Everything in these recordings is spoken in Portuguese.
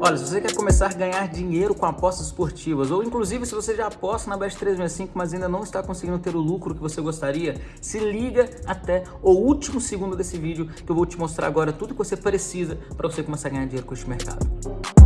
Olha, se você quer começar a ganhar dinheiro com apostas esportivas, ou inclusive se você já aposta na Bet365, mas ainda não está conseguindo ter o lucro que você gostaria, se liga até o último segundo desse vídeo que eu vou te mostrar agora tudo que você precisa para você começar a ganhar dinheiro com este mercado.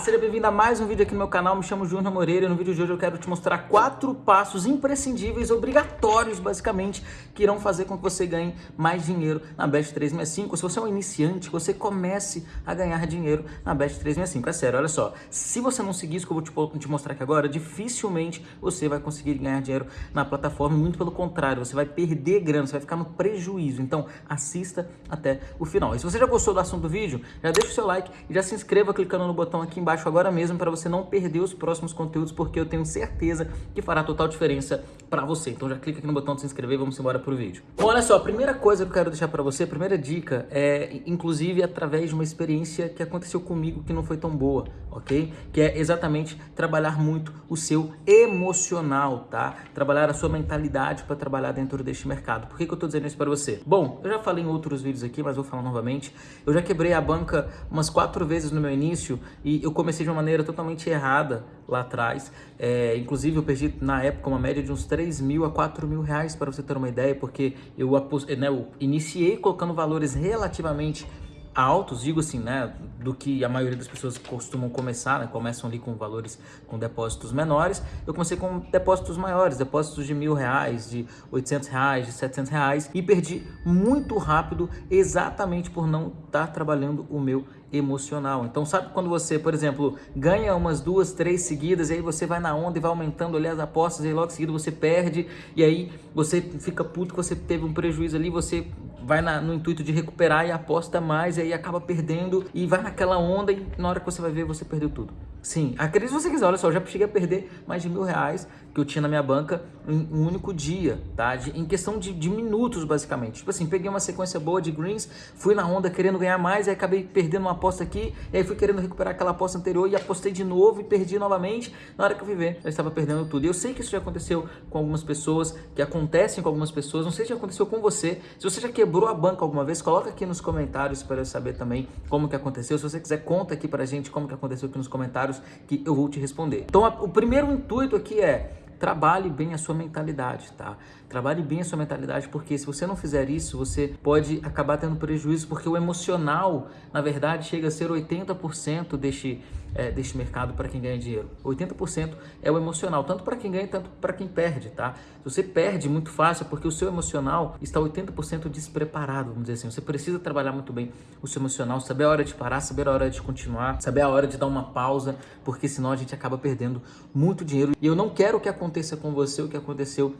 Seja bem-vindo a mais um vídeo aqui no meu canal, me chamo Júnior Moreira e no vídeo de hoje eu quero te mostrar quatro passos imprescindíveis, obrigatórios basicamente, que irão fazer com que você ganhe mais dinheiro na Bet365. Se você é um iniciante, você comece a ganhar dinheiro na Bet365. É sério, olha só, se você não seguir isso que eu vou te, te mostrar aqui agora, dificilmente você vai conseguir ganhar dinheiro na plataforma, muito pelo contrário, você vai perder grana, você vai ficar no prejuízo. Então, assista até o final. E se você já gostou do assunto do vídeo, já deixa o seu like e já se inscreva clicando no botão aqui embaixo agora mesmo para você não perder os próximos conteúdos, porque eu tenho certeza que fará total diferença para você. Então já clica aqui no botão de se inscrever vamos embora pro vídeo. Bom, olha só, a primeira coisa que eu quero deixar para você, a primeira dica é, inclusive, através de uma experiência que aconteceu comigo que não foi tão boa, ok? Que é exatamente trabalhar muito o seu emocional, tá? Trabalhar a sua mentalidade para trabalhar dentro deste mercado. Por que, que eu tô dizendo isso para você? Bom, eu já falei em outros vídeos aqui, mas vou falar novamente. Eu já quebrei a banca umas quatro vezes no meu início e eu comecei de uma maneira totalmente errada lá atrás. É, inclusive, eu perdi na época uma média de uns 3 mil a 4 mil reais, para você ter uma ideia, porque eu, né, eu iniciei colocando valores relativamente altos, digo assim, né, do que a maioria das pessoas costumam começar, né, começam ali com valores, com depósitos menores, eu comecei com depósitos maiores, depósitos de mil reais, de 800 reais, de 700 reais e perdi muito rápido exatamente por não estar tá trabalhando o meu emocional. Então sabe quando você, por exemplo, ganha umas duas, três seguidas, e aí você vai na onda e vai aumentando ali as apostas, e logo em seguida você perde, e aí você fica puto que você teve um prejuízo ali, você vai na, no intuito de recuperar e aposta mais, e aí acaba perdendo, e vai naquela onda, e na hora que você vai ver, você perdeu tudo. Sim, acredite se você quiser, olha só, eu já cheguei a perder mais de mil reais que eu tinha na minha banca em um único dia, tá? De, em questão de, de, minutos, basicamente. Tipo assim, peguei uma sequência boa de greens, fui na onda querendo ganhar mais, aí acabei perdendo uma aposta aqui, e aí fui querendo recuperar aquela aposta anterior e apostei de novo e perdi novamente. Na hora que eu fui ver, eu estava perdendo tudo. E eu sei que isso já aconteceu com algumas pessoas, que acontecem com algumas pessoas, não sei se já aconteceu com você. Se você já quebrou a banca alguma vez, coloca aqui nos comentários para eu saber também como que aconteceu. Se você quiser, conta aqui pra gente como que aconteceu aqui nos comentários que eu vou te responder. Então, o primeiro intuito aqui é trabalhe bem a sua mentalidade, tá? Trabalhe bem a sua mentalidade, porque se você não fizer isso, você pode acabar tendo prejuízo, porque o emocional, na verdade, chega a ser 80% deste, é, deste mercado para quem ganha dinheiro. 80% é o emocional, tanto para quem ganha, tanto para quem perde, tá? Se você perde muito fácil, é porque o seu emocional está 80% despreparado, vamos dizer assim. Você precisa trabalhar muito bem o seu emocional, saber a hora de parar, saber a hora de continuar, saber a hora de dar uma pausa, porque senão a gente acaba perdendo muito dinheiro. E eu não quero que aconteça com você o que aconteceu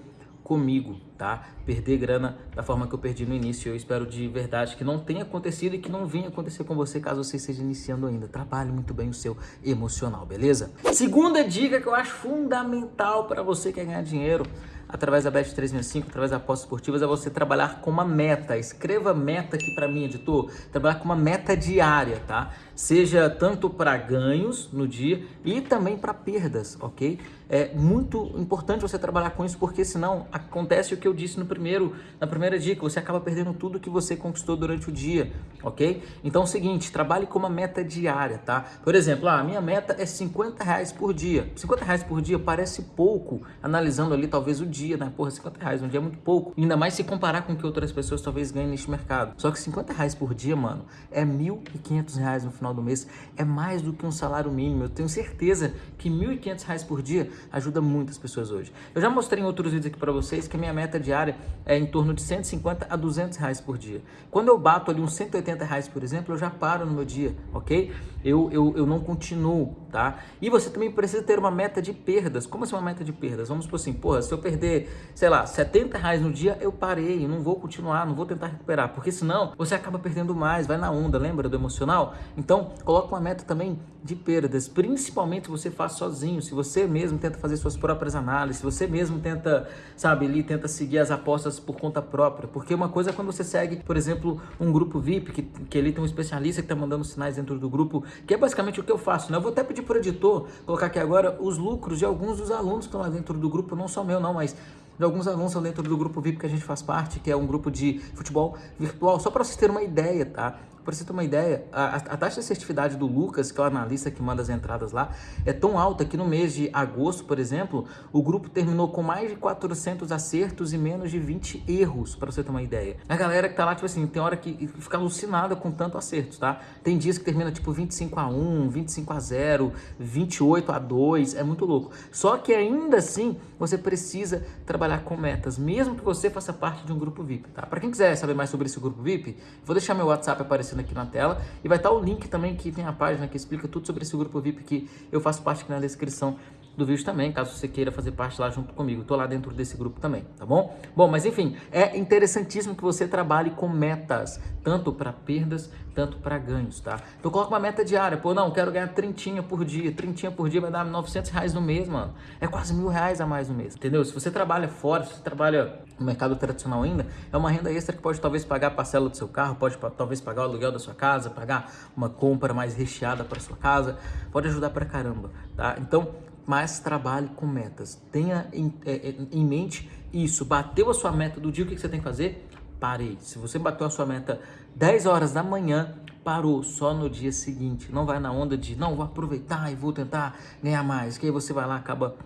comigo, tá? Perder grana da forma que eu perdi no início. Eu espero de verdade que não tenha acontecido e que não venha acontecer com você caso você esteja iniciando ainda. Trabalhe muito bem o seu emocional, beleza? Segunda dica que eu acho fundamental para você que quer ganhar dinheiro através da Bet365, através das apostas esportivas, é você trabalhar com uma meta. Escreva meta aqui para mim, editor. Trabalhar com uma meta diária, tá? Seja tanto para ganhos no dia e também para perdas, ok? É muito importante você trabalhar com isso, porque senão acontece o que eu disse no primeiro, na primeira dica, você acaba perdendo tudo que você conquistou durante o dia, ok? Então é o seguinte, trabalhe com uma meta diária, tá? Por exemplo, ah, a minha meta é 50 reais por dia. 50 reais por dia parece pouco, analisando ali talvez o dia, né? Porra, 50 reais um dia é muito pouco. Ainda mais se comparar com o que outras pessoas talvez ganhem neste mercado. Só que 50 reais por dia, mano, é 1.500 reais no final do mês. É mais do que um salário mínimo. Eu tenho certeza que 1.500 reais por dia ajuda muitas pessoas hoje. Eu já mostrei em outros vídeos aqui para vocês que a minha meta diária é em torno de 150 a 200 reais por dia. Quando eu bato ali uns 180 reais, por exemplo, eu já paro no meu dia, ok? Eu, eu, eu não continuo, tá? E você também precisa ter uma meta de perdas. Como assim uma meta de perdas? Vamos supor assim, porra, se eu perder, sei lá, 70 reais no dia, eu parei, eu não vou continuar, não vou tentar recuperar, porque senão você acaba perdendo mais, vai na onda, lembra do emocional? Então, coloca uma meta também de perdas, principalmente você faz sozinho, se você mesmo tenta fazer suas próprias análises, se você mesmo tenta, sabe, ali tenta seguir as apostas por conta própria, porque uma coisa é quando você segue, por exemplo, um grupo VIP, que, que ali tem um especialista que está mandando sinais dentro do grupo, que é basicamente o que eu faço, né? Eu vou até pedir pedir pro editor colocar aqui agora os lucros de alguns dos alunos que estão lá dentro do grupo, não só meu não, mas de alguns estão dentro do grupo VIP que a gente faz parte, que é um grupo de futebol virtual, só para vocês terem uma ideia, tá? Para você ter uma ideia, a, a, taxa de assertividade do Lucas, que é o analista que manda as entradas lá, é tão alta que no mês de agosto, por exemplo, o grupo terminou com mais de 400 acertos e menos de 20 erros, para você ter uma ideia. A galera que tá lá, tipo assim, tem hora que fica alucinada com tanto acertos, tá? Tem dias que termina tipo 25 a 1, 25 a 0, 28 a 2, é muito louco. Só que ainda assim, você precisa trabalhar com metas, mesmo que você faça parte de um grupo VIP, tá? Para quem quiser saber mais sobre esse grupo VIP, vou deixar meu WhatsApp aparecendo aqui na tela. E vai estar o link também que tem a página que explica tudo sobre esse grupo VIP que eu faço parte aqui na descrição do vídeo também, caso você queira fazer parte lá junto comigo. Tô lá dentro desse grupo também, tá bom? Bom, mas enfim, é interessantíssimo que você trabalhe com metas, tanto para perdas, tanto para ganhos, tá? Então coloca uma meta diária, pô, não, quero ganhar trintinha por dia, trintinha por dia vai dar 900 reais no mês, mano. É quase mil reais a mais no mês, entendeu? Se você trabalha fora, se você trabalha no mercado tradicional ainda, é uma renda extra que pode talvez pagar a parcela do seu carro, pode talvez pagar o aluguel da sua casa, pagar uma compra mais recheada para sua casa, pode ajudar pra caramba, tá? Então, mas trabalhe com metas. Tenha em, é, é, em, mente isso. Bateu a sua meta do dia, o que você tem que fazer? Parei. Se você bateu a sua meta 10 horas da manhã, parou só no dia seguinte. Não vai na onda de, não, vou aproveitar e vou tentar ganhar mais. Que aí você vai lá acaba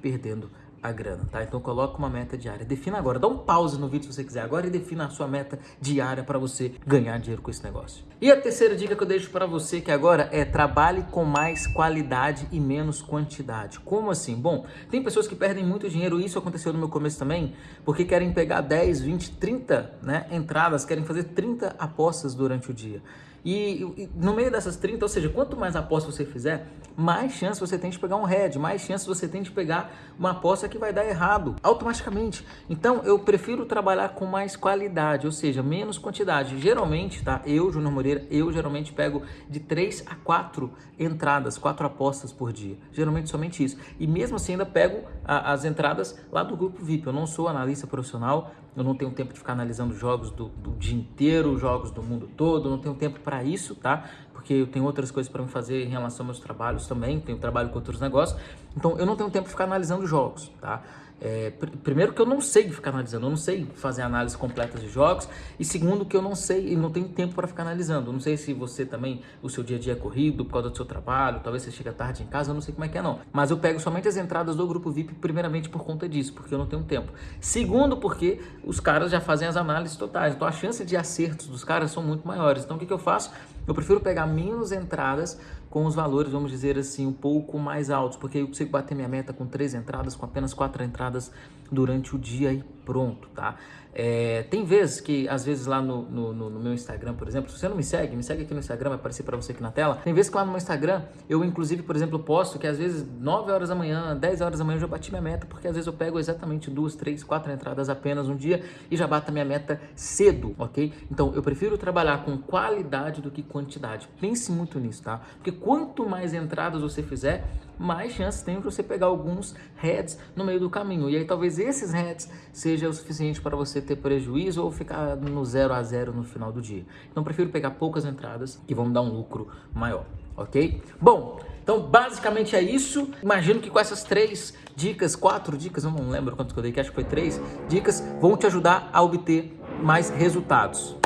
perdendo a grana, tá? Então coloca uma meta diária. Defina agora, dá um pause no vídeo se você quiser agora e defina a sua meta diária para você ganhar dinheiro com esse negócio. E a terceira dica que eu deixo para você que agora é trabalhe com mais qualidade e menos quantidade. Como assim? Bom, tem pessoas que perdem muito dinheiro, isso aconteceu no meu começo também, porque querem pegar 10, 20, 30 né, entradas, querem fazer 30 apostas durante o dia. E, e, no meio dessas 30, ou seja, quanto mais apostas você fizer, mais chance você tem de pegar um head, mais chance você tem de pegar uma aposta que vai dar errado automaticamente. Então eu prefiro trabalhar com mais qualidade, ou seja, menos quantidade. Geralmente, tá? Eu, Júnior Moreira, eu geralmente pego de 3 a 4 entradas, 4 apostas por dia. Geralmente somente isso. E mesmo assim ainda pego a, as entradas lá do grupo VIP. Eu não sou analista profissional, eu não tenho tempo de ficar analisando jogos do, do dia inteiro, jogos do mundo todo, eu não tenho tempo para isso, tá? Porque eu tenho outras coisas para me fazer em relação aos meus trabalhos também, tenho trabalho com outros negócios, então eu não tenho tempo de ficar analisando jogos, tá? É, pr primeiro que eu não sei ficar analisando, eu não sei fazer análise completa de jogos e segundo que eu não sei e não tenho tempo para ficar analisando. Eu não sei se você também, o seu dia a dia é corrido por causa do seu trabalho, talvez você chega tarde em casa, eu não sei como é que é não. Mas eu pego somente as entradas do grupo VIP primeiramente por conta disso, porque eu não tenho tempo. Segundo porque os caras já fazem as análises totais, então a chance de acertos dos caras são muito maiores. Então o que, que eu faço? Eu prefiro pegar menos entradas com os valores, vamos dizer assim, um pouco mais altos, porque eu consigo bater minha meta com três entradas, com apenas quatro entradas durante o dia e pronto, tá? É, tem vezes que, às vezes lá no, no, no, meu Instagram, por exemplo, se você não me segue, me segue aqui no Instagram, vai aparecer para você aqui na tela. Tem vezes que lá no meu Instagram, eu inclusive, por exemplo, posto que às vezes 9 horas da manhã, 10 horas da manhã eu já bati minha meta, porque às vezes eu pego exatamente duas, três, quatro entradas apenas um dia e já bato a minha meta cedo, ok? Então eu prefiro trabalhar com qualidade do que quantidade. Pense muito nisso, tá? Porque quanto mais entradas você fizer, mais chances tem de você pegar alguns heads no meio do caminho. E aí talvez esses heads seja o suficiente para você ter prejuízo ou ficar no zero a zero no final do dia. Então prefiro pegar poucas entradas que vão dar um lucro maior, ok? Bom, então basicamente é isso. Imagino que com essas três dicas, quatro dicas, eu não lembro quanto que eu dei, que acho que foi três dicas, vão te ajudar a obter mais resultados.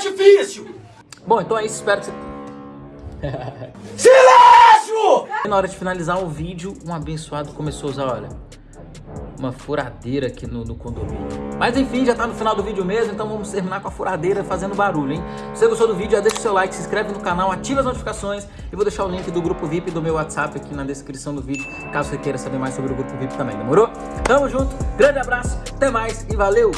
difícil. Bom, então é isso. Espero que você... Silêncio! Na hora de finalizar o vídeo, um abençoado começou a usar, olha, uma furadeira aqui no, no, condomínio. Mas enfim, já tá no final do vídeo mesmo, então vamos terminar com a furadeira fazendo barulho, hein? Se você gostou do vídeo, já deixa o seu like, se inscreve no canal, ativa as notificações e vou deixar o link do grupo VIP do meu WhatsApp aqui na descrição do vídeo, caso você queira saber mais sobre o grupo VIP também, demorou? Tamo junto, grande abraço, até mais e valeu!